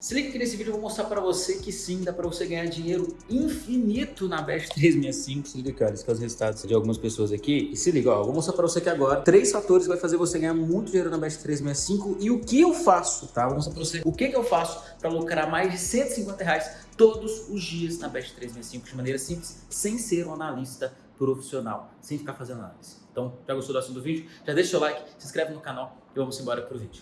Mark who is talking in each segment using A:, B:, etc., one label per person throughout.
A: Se liga que nesse vídeo eu vou mostrar para você que sim, dá para você ganhar dinheiro infinito na Best 365. Se liga olha, esses são os resultados de algumas pessoas aqui. E se liga, ó, eu vou mostrar para você aqui agora três fatores que vai fazer você ganhar muito dinheiro na Best 365 e o que eu faço, tá? Vou mostrar para você o que, que eu faço para lucrar mais de 150 reais todos os dias na Best 365 de maneira simples, sem ser um analista profissional, sem ficar fazendo análise. Então, já gostou do assunto do vídeo? Já deixa o seu like, se inscreve no canal e vamos embora pro vídeo.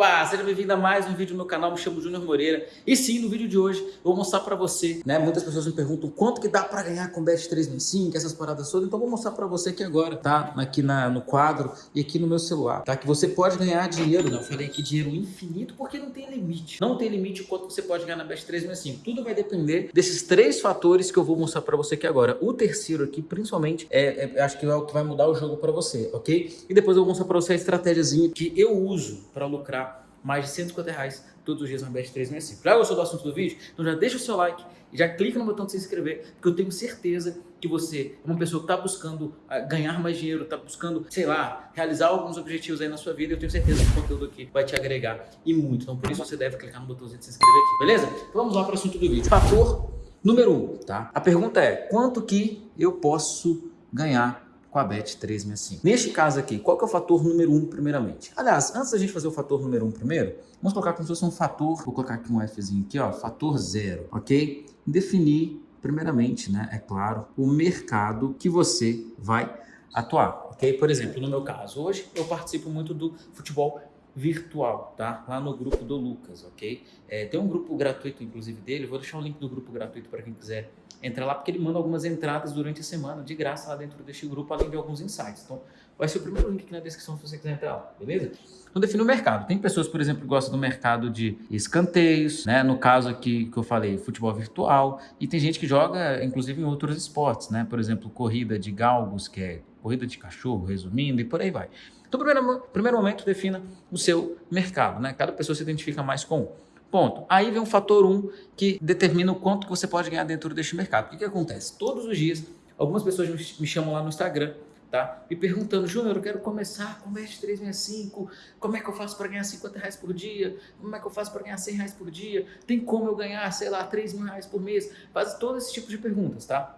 A: Opa, seja bem-vindo a mais um vídeo no meu canal, me chamo Júnior Moreira. E sim, no vídeo de hoje eu vou mostrar pra você, né, muitas pessoas me perguntam quanto que dá pra ganhar com Best 365, essas paradas todas. Então vou mostrar pra você aqui agora, tá, aqui na, no quadro e aqui no meu celular, tá? Que você pode ganhar dinheiro, né, eu falei aqui dinheiro infinito porque não tem limite. Não tem limite o quanto você pode ganhar na Best 365 Tudo vai depender desses três fatores que eu vou mostrar pra você aqui agora. O terceiro aqui, principalmente, é, é acho que é o que vai mudar o jogo pra você, ok? E depois eu vou mostrar pra você a estratégiazinha que eu uso pra lucrar mais de 150 reais todos os dias na Best 365. Já gostou do assunto do vídeo? Então já deixa o seu like e já clica no botão de se inscrever, porque eu tenho certeza que você é uma pessoa que está buscando uh, ganhar mais dinheiro, está buscando, sei lá, realizar alguns objetivos aí na sua vida. Eu tenho certeza que o conteúdo aqui vai te agregar e muito. Então por isso você deve clicar no botãozinho de se inscrever aqui, beleza? Então vamos lá para o assunto do vídeo. Fator número 1, um, tá? A pergunta é, quanto que eu posso ganhar com a BET 365. Neste caso aqui, qual que é o fator número 1 um, primeiramente? Aliás, antes da gente fazer o fator número 1 um primeiro, vamos colocar como se fosse um fator, vou colocar aqui um Fzinho aqui, ó, fator zero, ok? Definir, primeiramente, né, é claro, o mercado que você vai atuar, ok? Por exemplo, no meu caso, hoje eu participo muito do futebol virtual, tá? Lá no grupo do Lucas, ok? É, tem um grupo gratuito, inclusive, dele. Vou deixar o link do grupo gratuito para quem quiser entrar lá, porque ele manda algumas entradas durante a semana, de graça, lá dentro deste grupo, além de alguns insights. Então, vai ser o primeiro link aqui na descrição se você quiser entrar lá, beleza? Então, define o mercado. Tem pessoas, por exemplo, que gostam do mercado de escanteios, né? No caso aqui que eu falei, futebol virtual. E tem gente que joga, inclusive, em outros esportes, né? Por exemplo, corrida de galgos, que é corrida de cachorro, resumindo, e por aí vai. Então, primeiro, primeiro momento, defina o seu mercado. Né? Cada pessoa se identifica mais com um. Ponto. Aí vem um fator 1 um, que determina o quanto que você pode ganhar dentro deste mercado. O que, que acontece? Todos os dias, algumas pessoas me chamam lá no Instagram, tá? Me perguntando, Júnior, eu quero começar com Best 365, como é que eu faço para ganhar 50 reais por dia? Como é que eu faço para ganhar 100 reais por dia? Tem como eu ganhar, sei lá, 3 mil reais por mês? Faz todo esse tipo de perguntas, tá?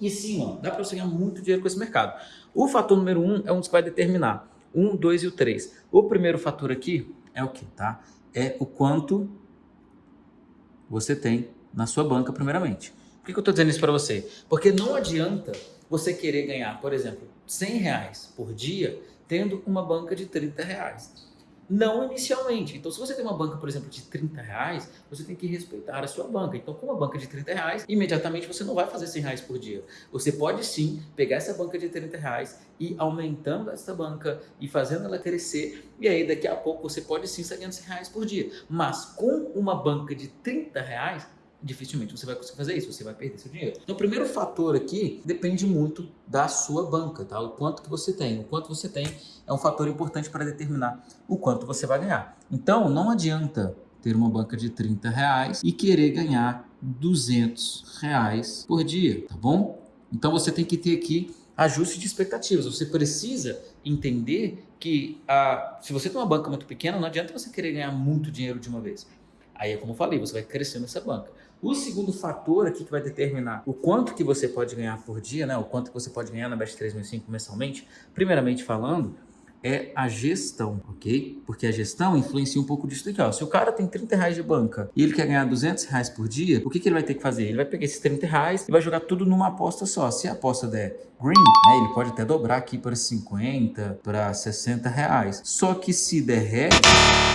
A: E sim, ó, dá para você ganhar muito dinheiro com esse mercado. O fator número 1 um é um dos que vai determinar 1, 2 e o 3. O primeiro fator aqui é o que, tá? É o quanto você tem na sua banca, primeiramente. Por que, que eu estou dizendo isso para você? Porque não adianta você querer ganhar, por exemplo, 100 reais por dia, tendo uma banca de 30 reais. Não inicialmente. Então, se você tem uma banca, por exemplo, de 30 reais, você tem que respeitar a sua banca. Então, com uma banca de 30 reais, imediatamente você não vai fazer 100 reais por dia. Você pode sim pegar essa banca de 30 reais e aumentando essa banca e fazendo ela crescer. E aí, daqui a pouco, você pode sim estar ganhando 100 reais por dia. Mas com uma banca de 30 reais, dificilmente você vai conseguir fazer isso, você vai perder seu dinheiro. Então, o primeiro fator aqui depende muito da sua banca, tá? O quanto que você tem. O quanto você tem é um fator importante para determinar o quanto você vai ganhar. Então, não adianta ter uma banca de 30 reais e querer ganhar 200 reais por dia, tá bom? Então, você tem que ter aqui ajuste de expectativas. Você precisa entender que a, se você tem uma banca muito pequena, não adianta você querer ganhar muito dinheiro de uma vez. Aí é como eu falei, você vai crescendo essa banca. O segundo fator aqui que vai determinar o quanto que você pode ganhar por dia, né? o quanto que você pode ganhar na Best 3005 mensalmente, primeiramente falando, é a gestão, ok? Porque a gestão influencia um pouco disso daqui, ó. Se o cara tem 30 reais de banca e ele quer ganhar 200 reais por dia, o que, que ele vai ter que fazer? Ele vai pegar esses 30 reais e vai jogar tudo numa aposta só. Se a aposta der green, né, ele pode até dobrar aqui para 50, para 60 reais. Só que se der red,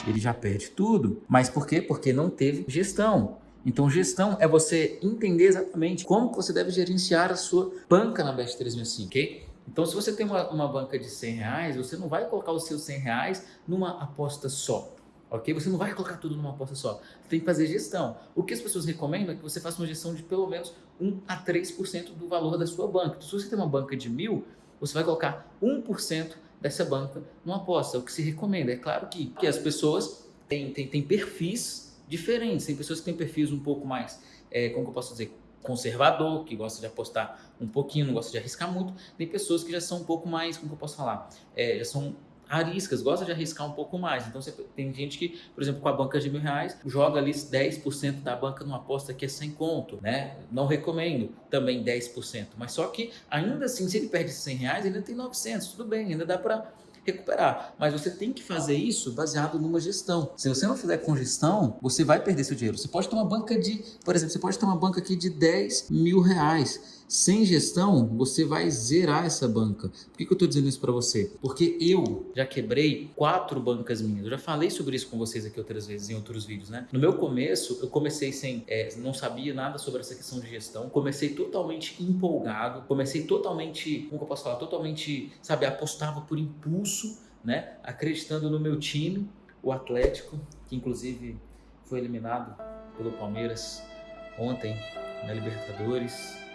A: ele já perde tudo. Mas por quê? Porque não teve gestão. Então, gestão é você entender exatamente como você deve gerenciar a sua banca na Best 365, ok? Então, se você tem uma, uma banca de 100 reais, você não vai colocar os seus 100 reais numa aposta só, ok? Você não vai colocar tudo numa aposta só. Você tem que fazer gestão. O que as pessoas recomendam é que você faça uma gestão de pelo menos 1 a 3% do valor da sua banca. Então, se você tem uma banca de mil, você vai colocar 1% dessa banca numa aposta. O que se recomenda. É claro que, que as pessoas têm, têm, têm perfis diferentes. Tem pessoas que têm perfis um pouco mais, é, como eu posso dizer, conservador, que gosta de apostar um pouquinho, não gosta de arriscar muito. Tem pessoas que já são um pouco mais, como eu posso falar? É, já são ariscas, gosta de arriscar um pouco mais. Então você tem gente que, por exemplo, com a banca de mil reais, joga ali 10% da banca numa aposta que é sem conto, né? Não recomendo também 10%. Mas só que ainda assim, se ele perde 100 reais, ainda tem 900, tudo bem, ainda dá para recuperar. Mas você tem que fazer isso baseado numa gestão. Se você não fizer com gestão, você vai perder seu dinheiro. Você pode ter uma banca de, por exemplo, você pode ter uma banca aqui de 10 mil reais. Sem gestão, você vai zerar essa banca. Por que, que eu estou dizendo isso para você? Porque eu já quebrei quatro bancas minhas. Eu já falei sobre isso com vocês aqui outras vezes em outros vídeos, né? No meu começo, eu comecei sem, é, não sabia nada sobre essa questão de gestão. Comecei totalmente empolgado. Comecei totalmente, como eu posso falar, totalmente, sabe, apostava por impulso, né? Acreditando no meu time, o Atlético, que inclusive foi eliminado pelo Palmeiras ontem na Libertadores.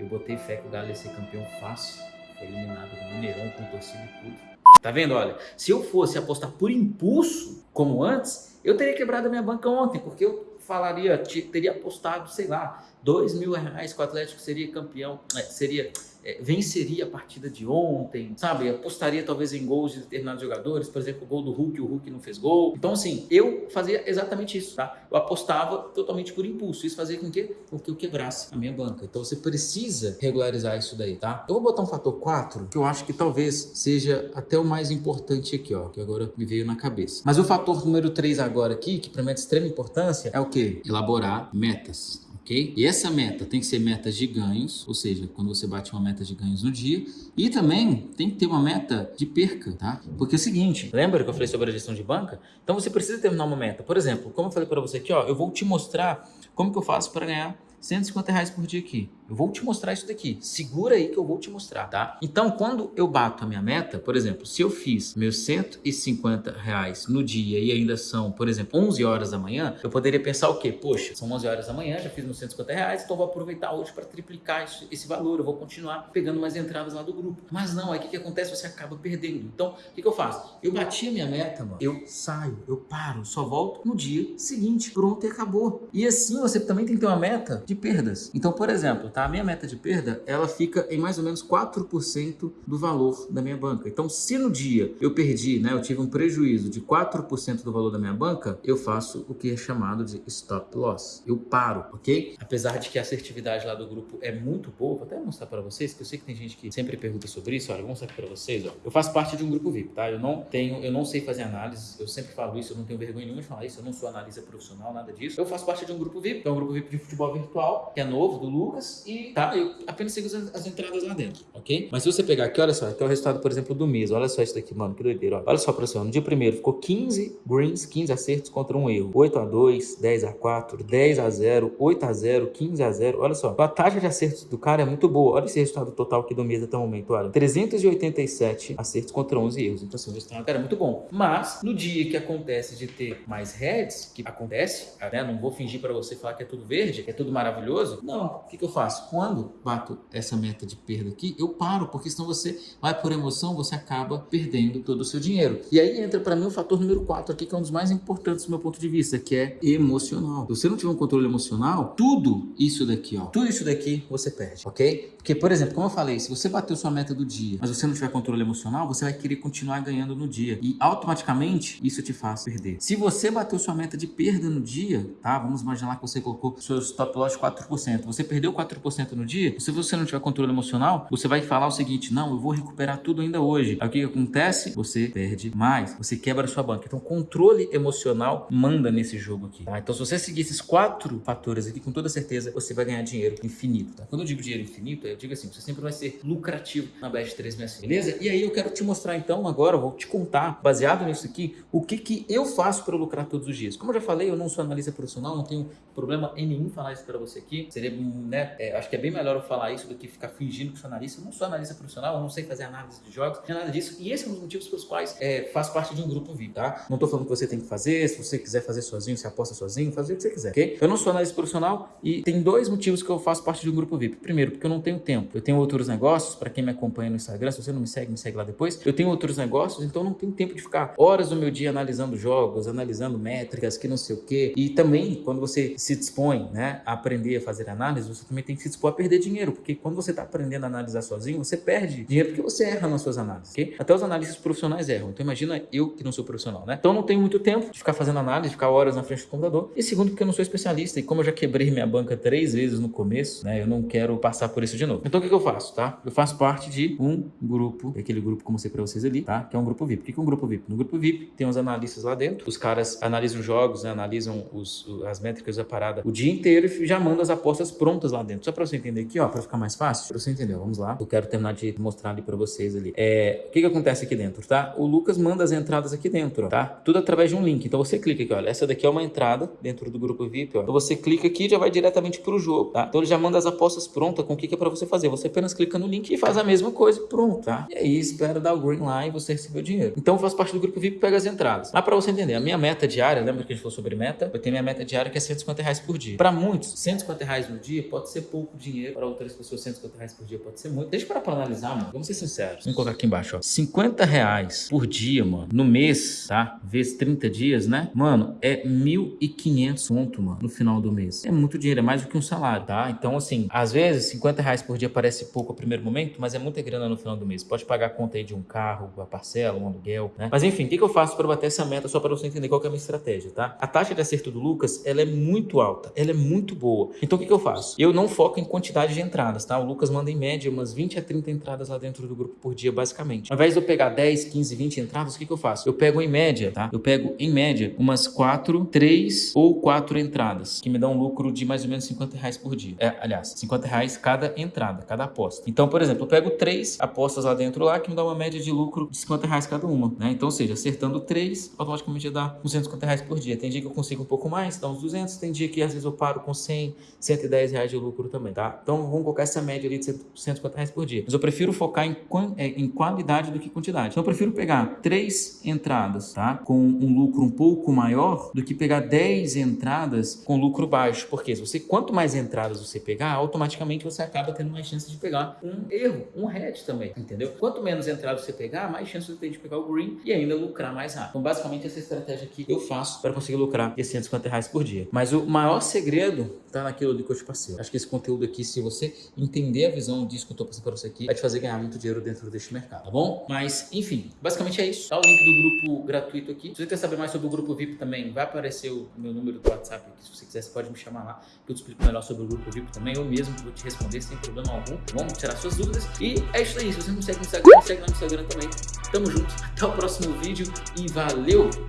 A: Eu botei fé que o Galo ia ser campeão fácil. Foi eliminado no Mineirão com torcida e tudo. Tá vendo? Olha, se eu fosse apostar por impulso, como antes, eu teria quebrado a minha banca ontem, porque eu falaria, teria apostado, sei lá, dois mil reais que o Atlético seria campeão, é, seria é, venceria a partida de ontem, sabe? Apostaria talvez em gols de determinados jogadores, por exemplo, o gol do Hulk, o Hulk não fez gol. Então, assim, eu fazia exatamente isso, tá? Eu apostava totalmente por impulso. Isso fazia com que, com que eu quebrasse a minha banca. Então, você precisa regularizar isso daí, tá? Eu vou botar um fator 4, que eu acho que talvez seja até o mais importante aqui, ó, que agora me veio na cabeça. Mas o fator número 3 agora aqui, que para mim é de extrema importância, é o que? Elaborar metas ok? E essa meta tem que ser meta de ganhos, ou seja, quando você bate uma meta de ganhos no dia, e também tem que ter uma meta de perca, tá? Porque é o seguinte, lembra que eu falei sobre a gestão de banca? Então você precisa terminar uma meta. Por exemplo, como eu falei para você aqui, ó, eu vou te mostrar como que eu faço para ganhar 150 reais por dia aqui. Eu vou te mostrar isso daqui. Segura aí que eu vou te mostrar, tá? Então, quando eu bato a minha meta, por exemplo, se eu fiz meus 150 reais no dia e ainda são, por exemplo, 11 horas da manhã, eu poderia pensar o quê? Poxa, são 11 horas da manhã, já fiz meus 150 reais, então vou aproveitar hoje para triplicar esse, valor. Eu vou continuar pegando mais entradas lá do grupo. Mas não, aí o que, que acontece? Você acaba perdendo. Então, o que, que eu faço? Eu bati a minha meta, mano. Eu saio, eu paro, só volto no dia seguinte. Pronto e acabou. E assim você também tem que ter uma meta de perdas. Então, por exemplo, tá? A minha meta de perda, ela fica em mais ou menos 4% do valor da minha banca. Então, se no dia eu perdi, né, eu tive um prejuízo de 4% do valor da minha banca, eu faço o que é chamado de stop loss. Eu paro, ok? Apesar de que a assertividade lá do grupo é muito boa, vou até mostrar para vocês, que eu sei que tem gente que sempre pergunta sobre isso, olha, vou mostrar para vocês, ó. Eu faço parte de um grupo VIP, tá? Eu não tenho, eu não sei fazer análise, eu sempre falo isso, eu não tenho vergonha nenhuma de falar isso, eu não sou analista profissional, nada disso. Eu faço parte de um grupo VIP, que é um grupo VIP de futebol virtual, que é novo, do Lucas, e tá, eu apenas sigo as, as, entradas lá dentro, ok? Mas se você pegar aqui, olha só, aqui é o resultado, por exemplo, do mês, olha só isso daqui, mano, que doideira, ó. olha só ó, no dia primeiro ficou 15 greens, 15 acertos contra um erro, 8 a 2, 10 a 4, 10 a 0, 8 a 0, 15 a 0, olha só, a taxa de acertos do cara é muito boa, olha esse resultado total aqui do mês até o momento, olha, 387 acertos contra 11 erros, então assim, o resultado cara, é muito bom, mas no dia que acontece de ter mais heads, que acontece, né, não vou fingir pra você falar que é tudo verde, que é tudo maravilhoso, maravilhoso? Não. O que, que eu faço? Quando bato essa meta de perda aqui, eu paro, porque senão você vai por emoção, você acaba perdendo todo o seu dinheiro. E aí entra para mim o fator número 4 aqui, que é um dos mais importantes do meu ponto de vista, que é emocional. Se você não tiver um controle emocional, tudo isso daqui, ó, tudo isso daqui você perde, ok? Porque, por exemplo, como eu falei, se você bateu sua meta do dia, mas você não tiver controle emocional, você vai querer continuar ganhando no dia. E automaticamente isso te faz perder. Se você bateu sua meta de perda no dia, tá? Vamos imaginar que você colocou seu stop loss 4 4%, você perdeu 4% no dia, se você não tiver controle emocional, você vai falar o seguinte, não, eu vou recuperar tudo ainda hoje. Aí o que, que acontece? Você perde mais, você quebra sua banca. Então, controle emocional manda nesse jogo aqui, tá? Então, se você seguir esses quatro fatores aqui, com toda certeza, você vai ganhar dinheiro infinito, tá? Quando eu digo dinheiro infinito, eu digo assim, você sempre vai ser lucrativo na Best 365, beleza? E aí eu quero te mostrar então agora, vou te contar, baseado nisso aqui, o que que eu faço para lucrar todos os dias. Como eu já falei, eu não sou analista profissional, não tenho problema em nenhum falar isso para você aqui, aqui. Seria, né, é, acho que é bem melhor eu falar isso do que ficar fingindo que sou analista. Eu não sou analista profissional, eu não sei fazer análise de jogos, não nada disso. E esse é um dos motivos pelos quais é, faço parte de um grupo VIP, tá? Não tô falando que você tem que fazer, se você quiser fazer sozinho, você aposta sozinho, fazer o que você quiser, ok? Eu não sou analista profissional e tem dois motivos que eu faço parte de um grupo VIP. Primeiro, porque eu não tenho tempo. Eu tenho outros negócios, para quem me acompanha no Instagram, se você não me segue, me segue lá depois. Eu tenho outros negócios, então não tenho tempo de ficar horas do meu dia analisando jogos, analisando métricas, que não sei o quê. E também, quando você se dispõe, né, a aprender aprender a fazer análise, você também tem que se dispor a perder dinheiro, porque quando você está aprendendo a analisar sozinho, você perde dinheiro porque você erra nas suas análises, ok? Até os analistas profissionais erram. Então imagina eu que não sou profissional, né? Então não tenho muito tempo de ficar fazendo análise, ficar horas na frente do computador. E segundo, porque eu não sou especialista e como eu já quebrei minha banca três vezes no começo, né? Eu não quero passar por isso de novo. Então o que, que eu faço, tá? Eu faço parte de um grupo, aquele grupo que eu mostrei pra vocês ali, tá? Que é um grupo VIP. O que é um grupo VIP? No grupo VIP tem os analistas lá dentro, os caras analisam jogos, né? analisam os, as métricas da parada o dia inteiro e já mandam as apostas prontas lá dentro. Só pra você entender aqui, ó, pra ficar mais fácil, pra você entender, vamos lá. Eu quero terminar de mostrar ali pra vocês ali. É, o que que acontece aqui dentro, tá? O Lucas manda as entradas aqui dentro, tá? Tudo através de um link. Então você clica aqui, olha, essa daqui é uma entrada dentro do grupo VIP, ó. Então você clica aqui e já vai diretamente pro jogo, tá? Então ele já manda as apostas prontas com o que que é pra você fazer. Você apenas clica no link e faz a mesma coisa, pronto, tá? E aí espera dar o green lá e você receber o dinheiro. Então faço parte do grupo VIP pega as entradas. Lá pra você entender, a minha meta diária, lembra que a gente falou sobre meta? Eu tenho minha meta diária que é 150 reais por dia. Pra muitos, 150 reais no dia pode ser pouco dinheiro. Para outras pessoas, 150 reais por dia pode ser muito. Deixa para analisar, mano. Vamos ser sinceros. Vamos colocar aqui embaixo, ó. 50 reais por dia, mano, no mês, tá? Vezes 30 dias, né? Mano, é 1.500 ponto, mano, no final do mês. É muito dinheiro, é mais do que um salário, tá? Então, assim, às vezes 50 reais por dia parece pouco no primeiro momento, mas é muita grana no final do mês. Pode pagar a conta aí de um carro, a parcela, um aluguel, né? Mas enfim, o que, que eu faço para bater essa meta só para você entender qual é a minha estratégia, tá? A taxa de acerto do Lucas, ela é muito alta, ela é muito boa. Então, o que, que eu faço? Eu não foco em quantidade de entradas, tá? O Lucas manda em média umas 20 a 30 entradas lá dentro do grupo por dia, basicamente. Ao invés de eu pegar 10, 15, 20 entradas, o que, que eu faço? Eu pego em média, tá? Eu pego em média umas 4, 3 ou 4 entradas, que me dão um lucro de mais ou menos 50 reais por dia. É, aliás, 50 reais cada entrada, cada aposta. Então, por exemplo, eu pego 3 apostas lá dentro lá, que me dá uma média de lucro de 50 reais cada uma, né? Então, ou seja, acertando 3, automaticamente dá uns 150 reais por dia. Tem dia que eu consigo um pouco mais, dá uns 200, tem dia que às vezes eu paro com 100, 110 reais de lucro também, tá? Então, vamos colocar essa média ali de 150 reais por dia. Mas eu prefiro focar em, é, em qualidade do que quantidade. Então, eu prefiro pegar 3 entradas, tá? Com um lucro um pouco maior do que pegar 10 entradas com lucro baixo. Porque se você, quanto mais entradas você pegar, automaticamente você acaba tendo mais chance de pegar um erro, um head também, entendeu? Quanto menos entradas você pegar, mais chance você tem de pegar o green e ainda lucrar mais rápido. Então, basicamente, essa estratégia aqui eu faço para conseguir lucrar esses 150 reais por dia. Mas o maior segredo tá naquilo ali que eu te passei. Acho que esse conteúdo aqui, se você entender a visão disso que eu tô passando para você aqui, vai te fazer ganhar muito dinheiro dentro deste mercado, tá bom? Mas, enfim, basicamente é isso. Tá o link do grupo gratuito aqui. Se você quer saber mais sobre o grupo VIP também, vai aparecer o meu número do WhatsApp aqui. Se você quiser, você pode me chamar lá, que eu te explico melhor sobre o grupo VIP também. Eu mesmo vou te responder sem problema algum. Vamos tirar suas dúvidas. E é isso aí. Se você não segue no Instagram, segue lá no Instagram também. Tamo junto. Até o próximo vídeo e valeu!